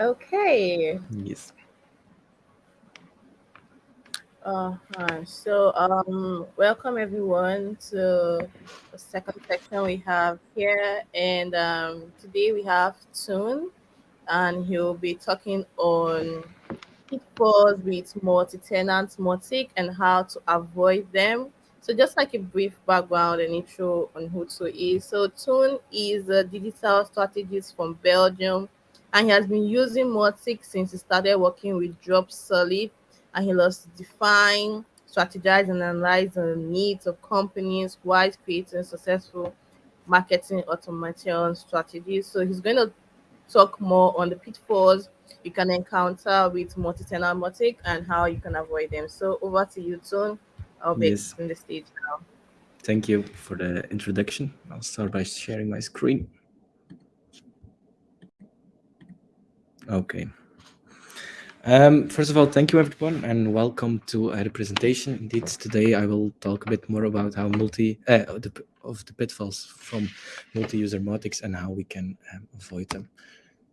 Okay. Yes. Uh, hi. So, um, welcome everyone to the second section we have here, and um, today we have Toon, and he'll be talking on pitfalls with multi-tenant Mautic and how to avoid them. So, just like a brief background and intro on who Toon is. So, Toon is a digital strategist from Belgium, and he has been using Mautic since he started working with Dropsolid and he loves to define, strategize, and analyze the needs of companies while creating successful marketing automation strategies. So he's going to talk more on the pitfalls you can encounter with multi-tenant Mautic and how you can avoid them. So over to you, Toon. I'll be Yes. in the stage now. Thank you for the introduction. I'll start by sharing my screen. Okay. Um, first of all, thank you everyone and welcome to the presentation. Indeed, today I will talk a bit more about how multi uh, the, of the pitfalls from multi-user Mautics and how we can um, avoid them.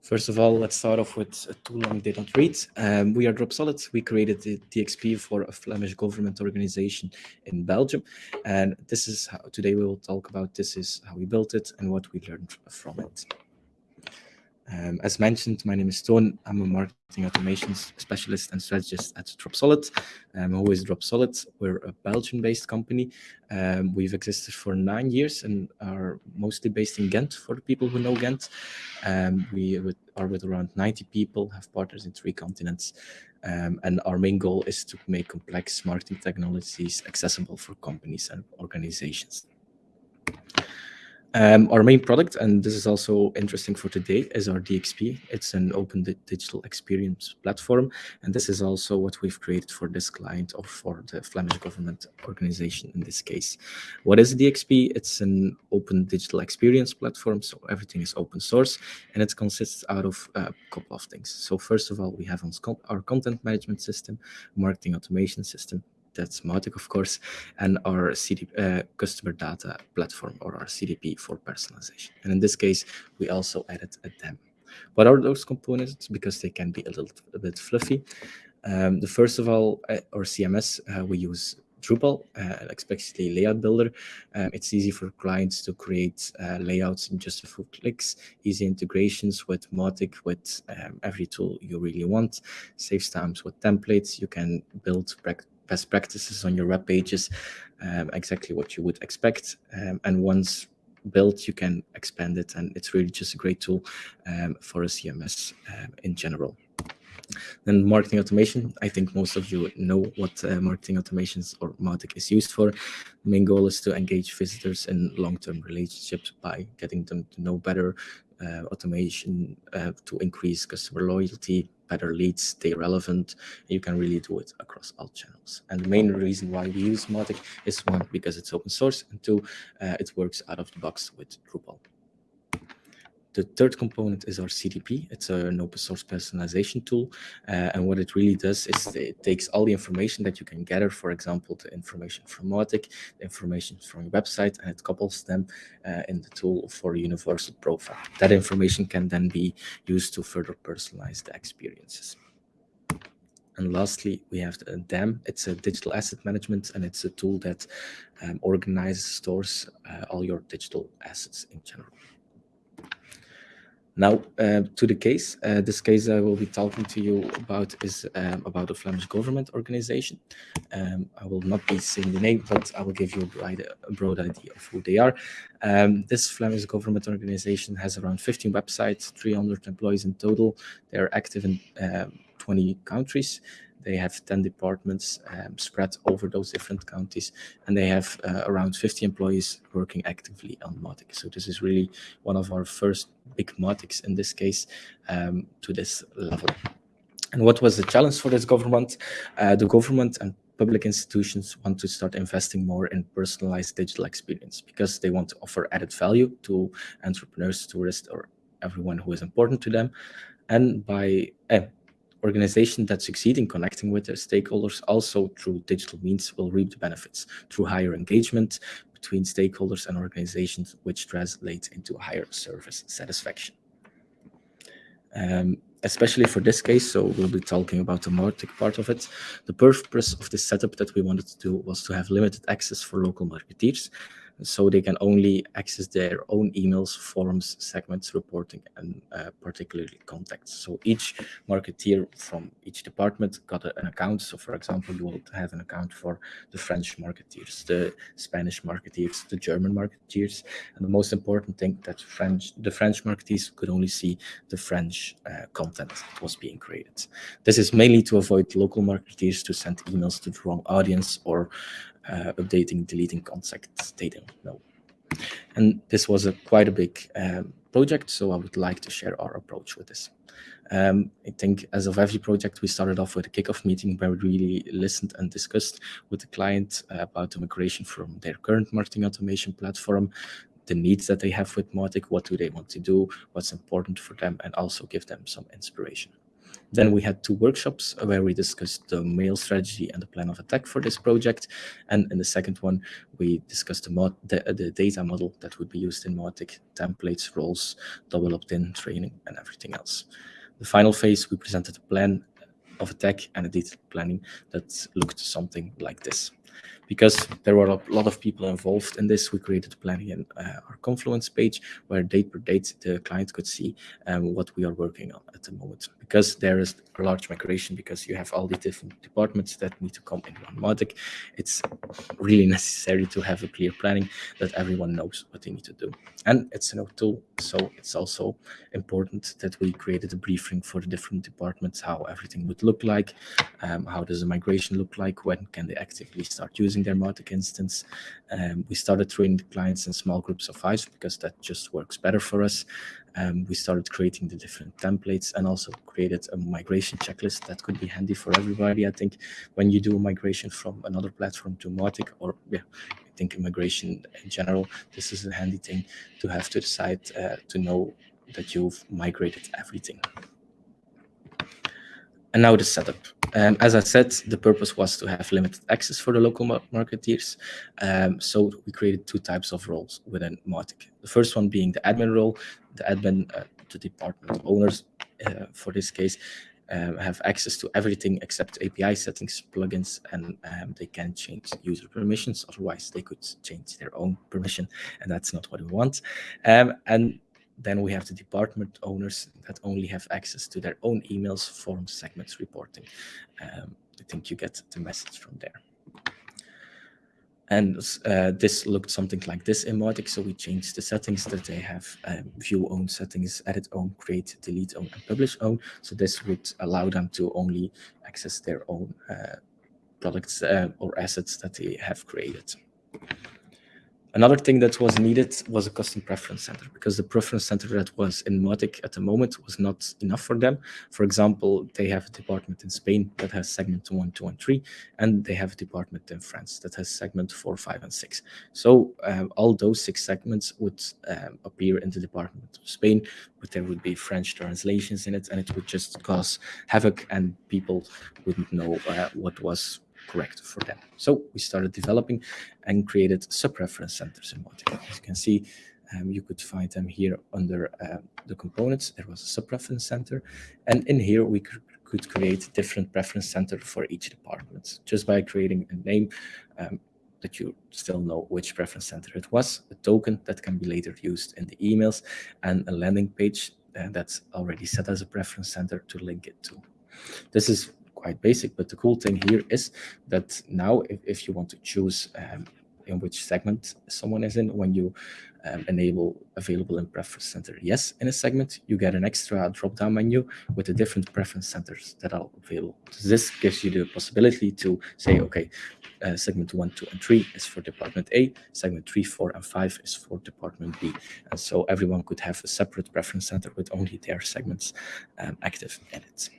First of all, let's start off with a too long did not read. Um, we are Dropsolid. We created the DXP for a Flemish government organization in Belgium. And this is how today we will talk about this is how we built it and what we learned from it. Um, as mentioned, my name is Toon. I'm a marketing automation specialist and strategist at Dropsolid. Um, who is Dropsolid? We're a Belgian-based company. Um, we've existed for nine years and are mostly based in Ghent for the people who know Ghent. Um, we are with around 90 people, have partners in three continents. Um, and our main goal is to make complex marketing technologies accessible for companies and organizations. Um, our main product, and this is also interesting for today, is our DXP. It's an open di digital experience platform, and this is also what we've created for this client or for the Flemish government organization in this case. What is DXP? It's an open digital experience platform, so everything is open source, and it consists out of a couple of things. So first of all, we have our content management system, marketing automation system, that's Mautic, of course, and our CD, uh, customer data platform or our CDP for personalization. And in this case, we also added a DAM. What are those components? Because they can be a little a bit fluffy. Um, the first of all, uh, our CMS, uh, we use Drupal, uh, especially layout builder. Um, it's easy for clients to create uh, layouts in just a few clicks, easy integrations with Mautic, with um, every tool you really want, saves times with templates. You can build best practices on your web pages, um, exactly what you would expect. Um, and once built, you can expand it. And it's really just a great tool um, for a CMS um, in general. Then marketing automation, I think most of you know what uh, marketing automations or Mautic is used for. The main goal is to engage visitors in long-term relationships by getting them to know better, uh, automation uh, to increase customer loyalty, better leads, stay relevant. You can really do it across all channels. And the main reason why we use Mautic is one, because it's open source, and two, uh, it works out of the box with Drupal. The third component is our CDP. It's an open source personalization tool. Uh, and what it really does is it takes all the information that you can gather, for example, the information from Mautic, the information from your website, and it couples them uh, in the tool for a universal profile. That information can then be used to further personalize the experiences. And lastly, we have the DAM. It's a digital asset management, and it's a tool that um, organizes, stores uh, all your digital assets in general. Now, uh, to the case. Uh, this case I will be talking to you about is um, about a Flemish government organization. Um, I will not be saying the name, but I will give you a broad, a broad idea of who they are. Um, this Flemish government organization has around 15 websites, 300 employees in total. They are active in um, 20 countries. They have 10 departments um, spread over those different counties, and they have uh, around 50 employees working actively on Mautic. So this is really one of our first big Mautics in this case um, to this level. And what was the challenge for this government? Uh, the government and public institutions want to start investing more in personalized digital experience because they want to offer added value to entrepreneurs, tourists, or everyone who is important to them. And by eh, organizations that succeed in connecting with their stakeholders also through digital means will reap the benefits through higher engagement between stakeholders and organizations, which translates into higher service satisfaction. Um, especially for this case, so we'll be talking about the Mautic part of it. The purpose of this setup that we wanted to do was to have limited access for local marketeers so they can only access their own emails, forums, segments, reporting, and uh, particularly contacts. So each marketeer from each department got a, an account. So for example, you will have an account for the French marketeers, the Spanish marketeers, the German marketeers, and the most important thing that French, the French marketeers could only see the French uh, content that was being created. This is mainly to avoid local marketeers to send emails to the wrong audience or uh, updating, deleting contacts they don't know. And this was a quite a big um, project, so I would like to share our approach with this. Um, I think as of every project, we started off with a kickoff meeting where we really listened and discussed with the client about the migration from their current marketing automation platform, the needs that they have with Mautic, what do they want to do, what's important for them, and also give them some inspiration. Then we had two workshops where we discussed the mail strategy and the plan of attack for this project. And in the second one, we discussed the, mod, the, the data model that would be used in Mautic, templates, roles, double opt-in, training, and everything else. The final phase, we presented a plan of attack and a detailed planning that looked something like this because there were a lot of people involved in this, we created planning in uh, our Confluence page where date per date the client could see um, what we are working on at the moment. Because there is a large migration, because you have all the different departments that need to come in one Mautic, it's really necessary to have a clear planning that everyone knows what they need to do. And it's an tool, so it's also important that we created a briefing for the different departments, how everything would look like, um, how does the migration look like, when can they actively start using their Mautic instance. Um, we started training the clients in small groups of five because that just works better for us. Um, we started creating the different templates and also created a migration checklist that could be handy for everybody. I think when you do a migration from another platform to Mautic or yeah, I think migration in general, this is a handy thing to have to decide uh, to know that you've migrated everything. And now the setup. Um, as I said, the purpose was to have limited access for the local marketeers. Um, so we created two types of roles within Mautic. The first one being the admin role. The admin, uh, the department owners, uh, for this case, um, have access to everything except API settings, plugins, and um, they can change user permissions. Otherwise, they could change their own permission, and that's not what we want. Um, and then we have the department owners that only have access to their own emails, forums, segments, reporting. Um, I think you get the message from there. And uh, this looked something like this in Mautic. So we changed the settings that they have um, view own settings, edit own, create, delete own, and publish own. So this would allow them to only access their own uh, products uh, or assets that they have created. Another thing that was needed was a custom preference center because the preference center that was in Mautic at the moment was not enough for them. For example, they have a department in Spain that has segment 1, 2, and 3, and they have a department in France that has segment 4, 5, and 6. So um, all those six segments would um, appear in the department of Spain, but there would be French translations in it, and it would just cause havoc, and people wouldn't know uh, what was correct for them. So we started developing and created sub-preference centers in Mautic. As you can see, um, you could find them here under uh, the components. There was a sub-preference center. And in here, we could create different preference center for each department just by creating a name um, that you still know which preference center it was, a token that can be later used in the emails, and a landing page uh, that's already set as a preference center to link it to. This is quite basic, but the cool thing here is that now if, if you want to choose um, in which segment someone is in, when you um, enable available in preference center yes in a segment, you get an extra drop-down menu with the different preference centers that are available. So this gives you the possibility to say, okay, uh, segment 1, 2, and 3 is for department A, segment 3, 4, and 5 is for department B. And so everyone could have a separate preference center with only their segments um, active in it.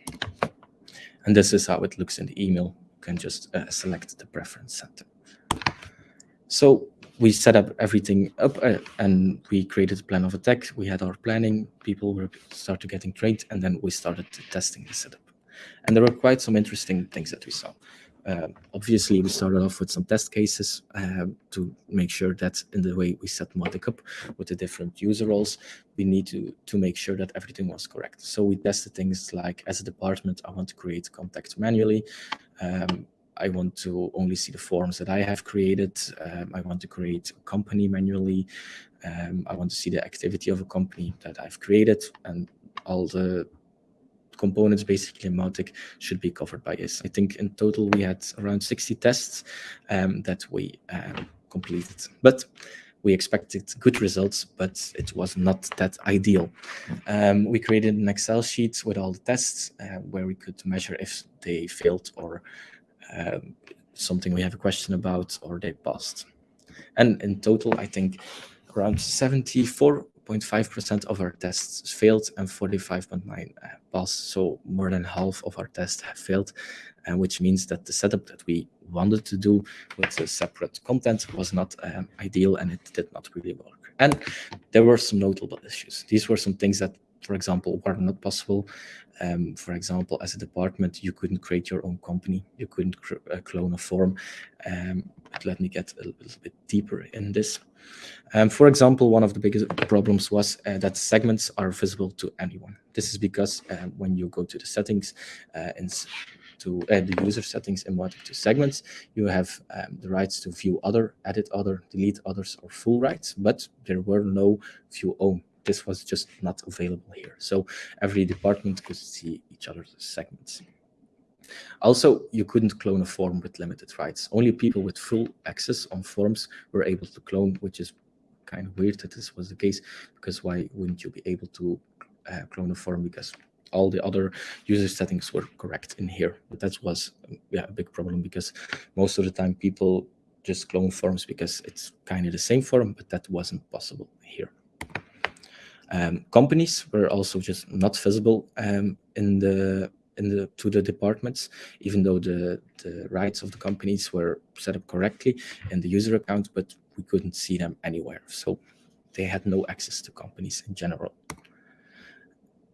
And this is how it looks in the email. You can just uh, select the preference center. So we set up everything up uh, and we created a plan of attack. We had our planning, people were started getting trained, and then we started testing the setup. And there were quite some interesting things that we saw. Uh, obviously, we started off with some test cases uh, to make sure that in the way we set Mautic up with the different user roles, we need to, to make sure that everything was correct. So we tested things like, as a department, I want to create contacts manually. Um, I want to only see the forms that I have created. Um, I want to create a company manually. Um, I want to see the activity of a company that I've created and all the components basically in Mautic should be covered by this. I think in total we had around 60 tests um, that we um, completed. But we expected good results, but it was not that ideal. Um, we created an Excel sheet with all the tests uh, where we could measure if they failed or um, something we have a question about or they passed. And in total, I think around 74.5% of our tests failed and 45.9 uh, passed. So more than half of our tests have failed, uh, which means that the setup that we wanted to do with the separate content was not um, ideal and it did not really work. And there were some notable issues. These were some things that for example, were not possible. Um, for example, as a department, you couldn't create your own company. You couldn't uh, clone a form. Um, let me get a little bit deeper in this. Um, for example, one of the biggest problems was uh, that segments are visible to anyone. This is because uh, when you go to the settings uh, and to uh, the user settings in Mautic to segments, you have um, the rights to view other, edit other, delete others, or full rights, but there were no view own this was just not available here. So every department could see each other's segments. Also, you couldn't clone a form with limited rights. Only people with full access on forms were able to clone, which is kind of weird that this was the case, because why wouldn't you be able to uh, clone a form? Because all the other user settings were correct in here. But that was yeah, a big problem because most of the time people just clone forms because it's kind of the same form, but that wasn't possible here. Um, companies were also just not visible um, in the in the to the departments, even though the the rights of the companies were set up correctly in the user account, but we couldn't see them anywhere. So they had no access to companies in general.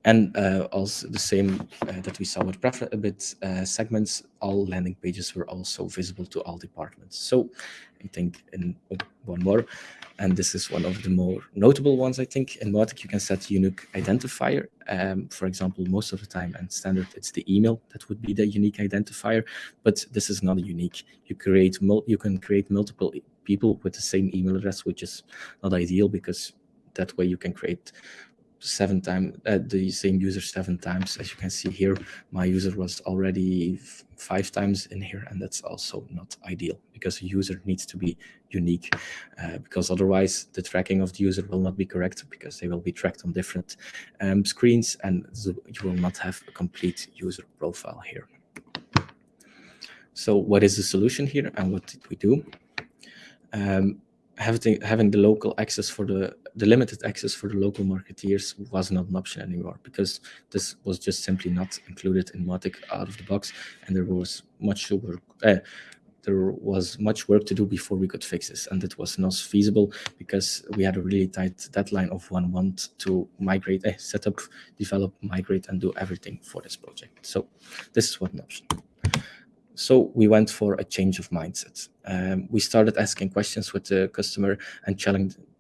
And uh, also the same uh, that we saw with prefer bit uh, segments, all landing pages were also visible to all departments. So I think in oh, one more, and this is one of the more notable ones, I think. In Mautic, you can set unique identifier. Um, for example, most of the time and standard, it's the email that would be the unique identifier, but this is not unique. You create you can create multiple people with the same email address, which is not ideal because that way you can create seven times uh, the same user seven times. As you can see here my user was already five times in here and that's also not ideal because the user needs to be unique uh, because otherwise the tracking of the user will not be correct because they will be tracked on different um, screens and you will not have a complete user profile here. So what is the solution here and what did we do? Um, having having the local access for the the limited access for the local marketeers was not an option anymore because this was just simply not included in Mautic out of the box, and there was much work. Uh, there was much work to do before we could fix this, and it was not feasible because we had a really tight deadline of one month to migrate, uh, set up, develop, migrate, and do everything for this project. So this is one option. So we went for a change of mindset. Um, we started asking questions with the customer and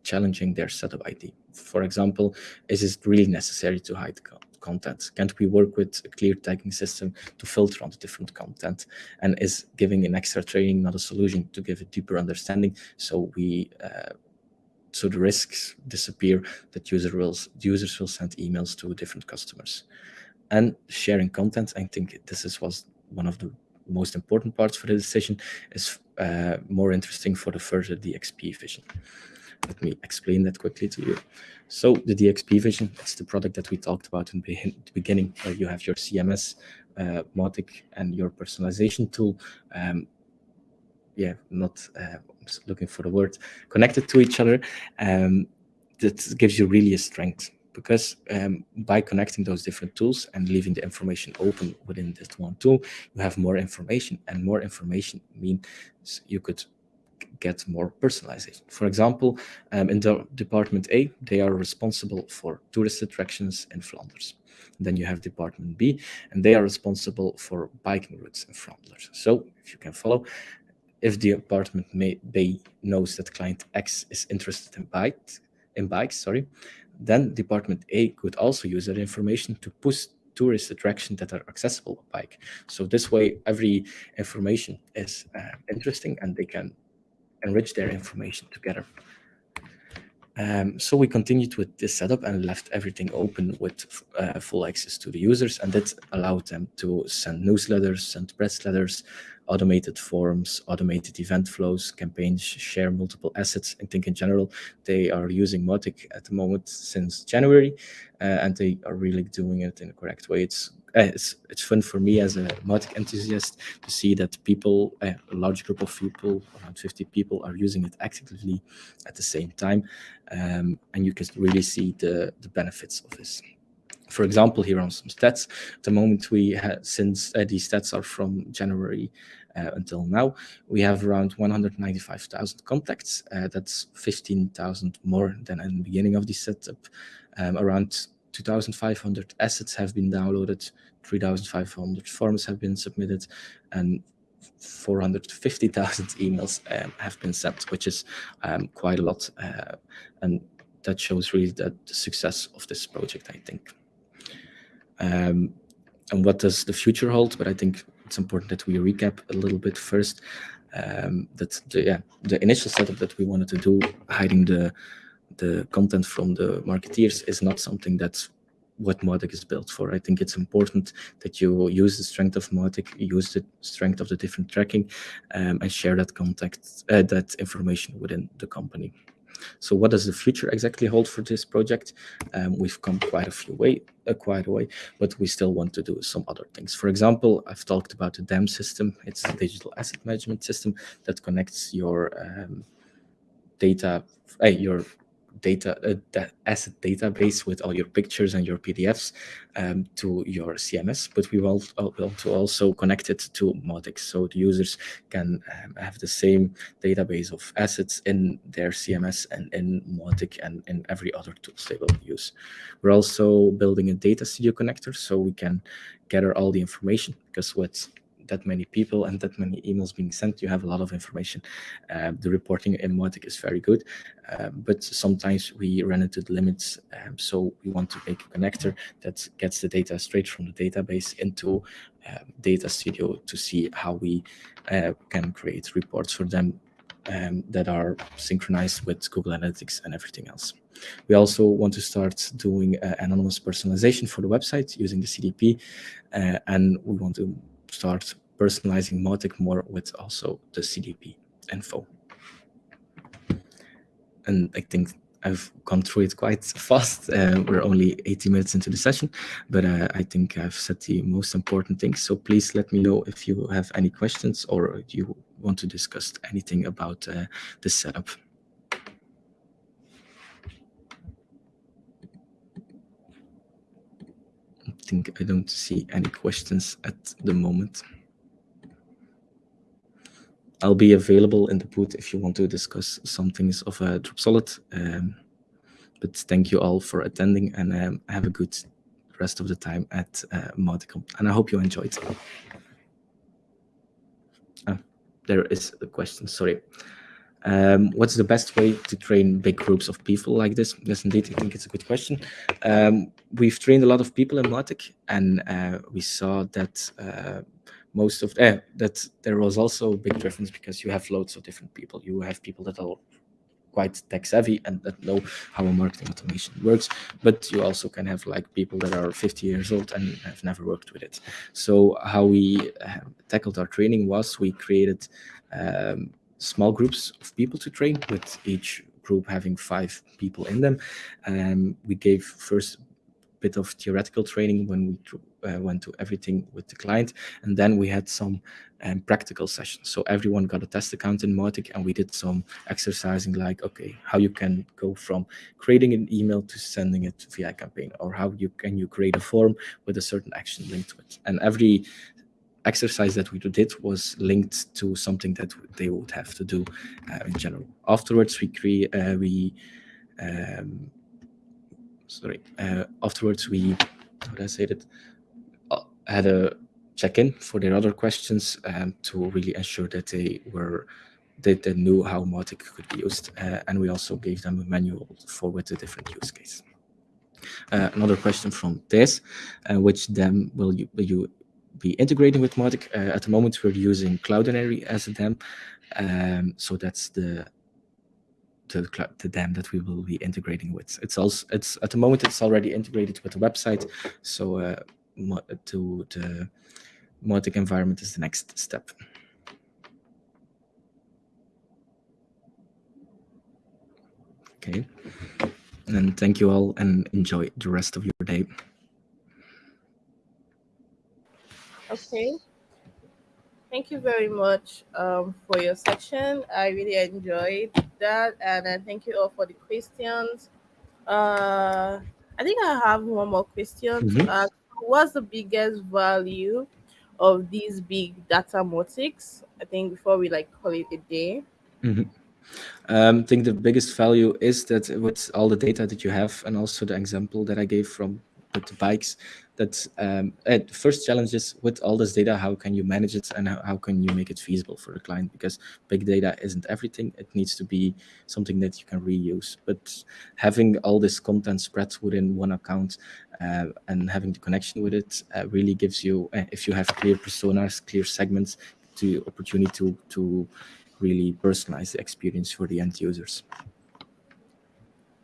challenging their setup ID. For example, is it really necessary to hide content? Can't we work with a clear tagging system to filter on the different content? And is giving an extra training not a solution to give a deeper understanding so we uh, so the risks disappear that user will, users will send emails to different customers. And sharing content, I think this is, was one of the most important parts for the decision is uh, more interesting for the further DXP vision. Let me explain that quickly to you. So the DXP vision, it's the product that we talked about in the beginning, where you have your CMS, uh, Mautic, and your personalization tool. Um, yeah, not uh, looking for the word, connected to each other. Um, that gives you really a strength because um, by connecting those different tools and leaving the information open within this one tool, you have more information and more information means you could get more personalization. For example, um, in the Department A, they are responsible for tourist attractions in Flanders. Then you have department B, and they are responsible for biking routes in Flanders. So if you can follow, if the department may, B knows that client X is interested in bike, in bikes, sorry, then department A could also use that information to push tourist attractions that are accessible by bike. So this way, every information is uh, interesting and they can enrich their information together. Um, so we continued with this setup and left everything open with uh, full access to the users, and that allowed them to send newsletters, send press letters, automated forms, automated event flows, campaigns, share multiple assets. I think in general, they are using Mautic at the moment since January, uh, and they are really doing it in the correct way. It's uh, it's, it's fun for me as a Mautic enthusiast to see that people, uh, a large group of people, around 50 people, are using it actively at the same time. Um, and you can really see the, the benefits of this for example, here on some stats, the moment we had, since uh, these stats are from January uh, until now, we have around 195,000 contacts. Uh, that's 15,000 more than in the beginning of the setup. Um, around 2,500 assets have been downloaded, 3,500 forms have been submitted, and 450,000 emails um, have been sent, which is um, quite a lot. Uh, and that shows really that the success of this project, I think. Um, and what does the future hold? But I think it's important that we recap a little bit first. Um, that the yeah the initial setup that we wanted to do, hiding the the content from the marketeers, is not something that's what Mautic is built for. I think it's important that you use the strength of Mautic, use the strength of the different tracking, um, and share that contact uh, that information within the company. So what does the future exactly hold for this project? Um, we've come quite a few way, uh, quite a way, but we still want to do some other things. For example, I've talked about the DAM system. It's a digital asset management system that connects your um, data, uh, your data uh, asset database with all your pictures and your PDFs um, to your CMS, but we want to also connect it to Mautic so the users can um, have the same database of assets in their CMS and in Mautic and in every other tools they will use. We're also building a data studio connector so we can gather all the information because with that many people and that many emails being sent, you have a lot of information. Uh, the reporting in Mautic is very good, uh, but sometimes we run into the limits. Um, so we want to make a connector that gets the data straight from the database into uh, Data Studio to see how we uh, can create reports for them um, that are synchronized with Google Analytics and everything else. We also want to start doing uh, anonymous personalization for the website using the CDP, uh, and we want to start personalizing Mautic more with also the CDP info. And I think I've gone through it quite fast. Uh, we're only 80 minutes into the session, but uh, I think I've said the most important things. So please let me know if you have any questions or you want to discuss anything about uh, the setup. Think I don't see any questions at the moment. I'll be available in the booth if you want to discuss some things of uh, Dropsolid. Um, but thank you all for attending and um, have a good rest of the time at uh, Mauticon. And I hope you enjoyed. Ah, there is a question, sorry. Um, what's the best way to train big groups of people like this? Yes, indeed, I think it's a good question. Um, we've trained a lot of people in Mautic, and uh, we saw that uh, most of uh, that there was also a big difference because you have loads of different people. You have people that are quite tech savvy and that know how a marketing automation works, but you also can have like people that are 50 years old and have never worked with it. So how we uh, tackled our training was we created um, small groups of people to train, with each group having five people in them. Um, we gave first bit of theoretical training when we uh, went to everything with the client, and then we had some um, practical sessions. So everyone got a test account in Mautic, and we did some exercising like, okay, how you can go from creating an email to sending it via campaign, or how you can you create a form with a certain action linked to it. And every exercise that we did was linked to something that they would have to do uh, in general. Afterwards, we create uh, we um, sorry. Uh, afterwards, we how do I say that? Uh, had a check-in for their other questions um, to really ensure that they were that they knew how Mautic could be used, uh, and we also gave them a manual for with the different use case. Uh, another question from uh, which then will you, will you be integrating with Mautic? Uh, at the moment, we're using Cloudinary as a DAM, um, so that's the the, the DAM that we will be integrating with. It's also it's at the moment it's already integrated with the website, so uh, to the Mautic environment is the next step. Okay. And thank you all and enjoy the rest of your day. Okay. Thank you very much um, for your section. I really enjoyed that. And uh, thank you all for the questions. Uh, I think I have one more question to mm-hmm. ask. What's the biggest value of these big data Mautics? I think before we like call it a day. -hmm. Um, I think the biggest value is that with all the data that you have and also the example that I gave from with bikes, that um, the first challenge is with all this data, how can you manage it and how, how can you make it feasible for the client? Because big data isn't everything. It needs to be something that you can reuse. But having all this content spread within one account uh, and having the connection with it uh, really gives you, uh, if you have clear personas, clear segments, the opportunity to, to really personalize the experience for the end users.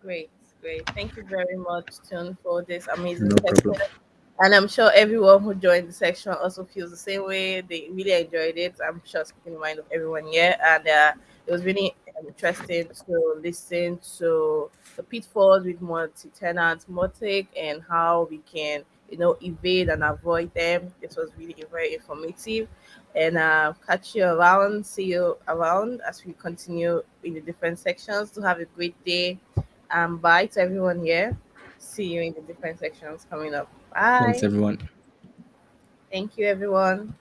Great, great. Thank you very much, Toon, for this amazing no section. Problem. And I'm sure everyone who joined the section also feels the same way. They really enjoyed it. I'm sure speaking the mind of everyone here. And uh, it was really interesting to listen to the pitfalls with multi-tenant Mautic and how we can, you know, evade and avoid them. This was really very informative and uh, catch you around. See you around as we continue in the different sections. To have a great day. And bye to everyone here. See you in the different sections coming up. Bye. Thanks, everyone. Thank you, everyone.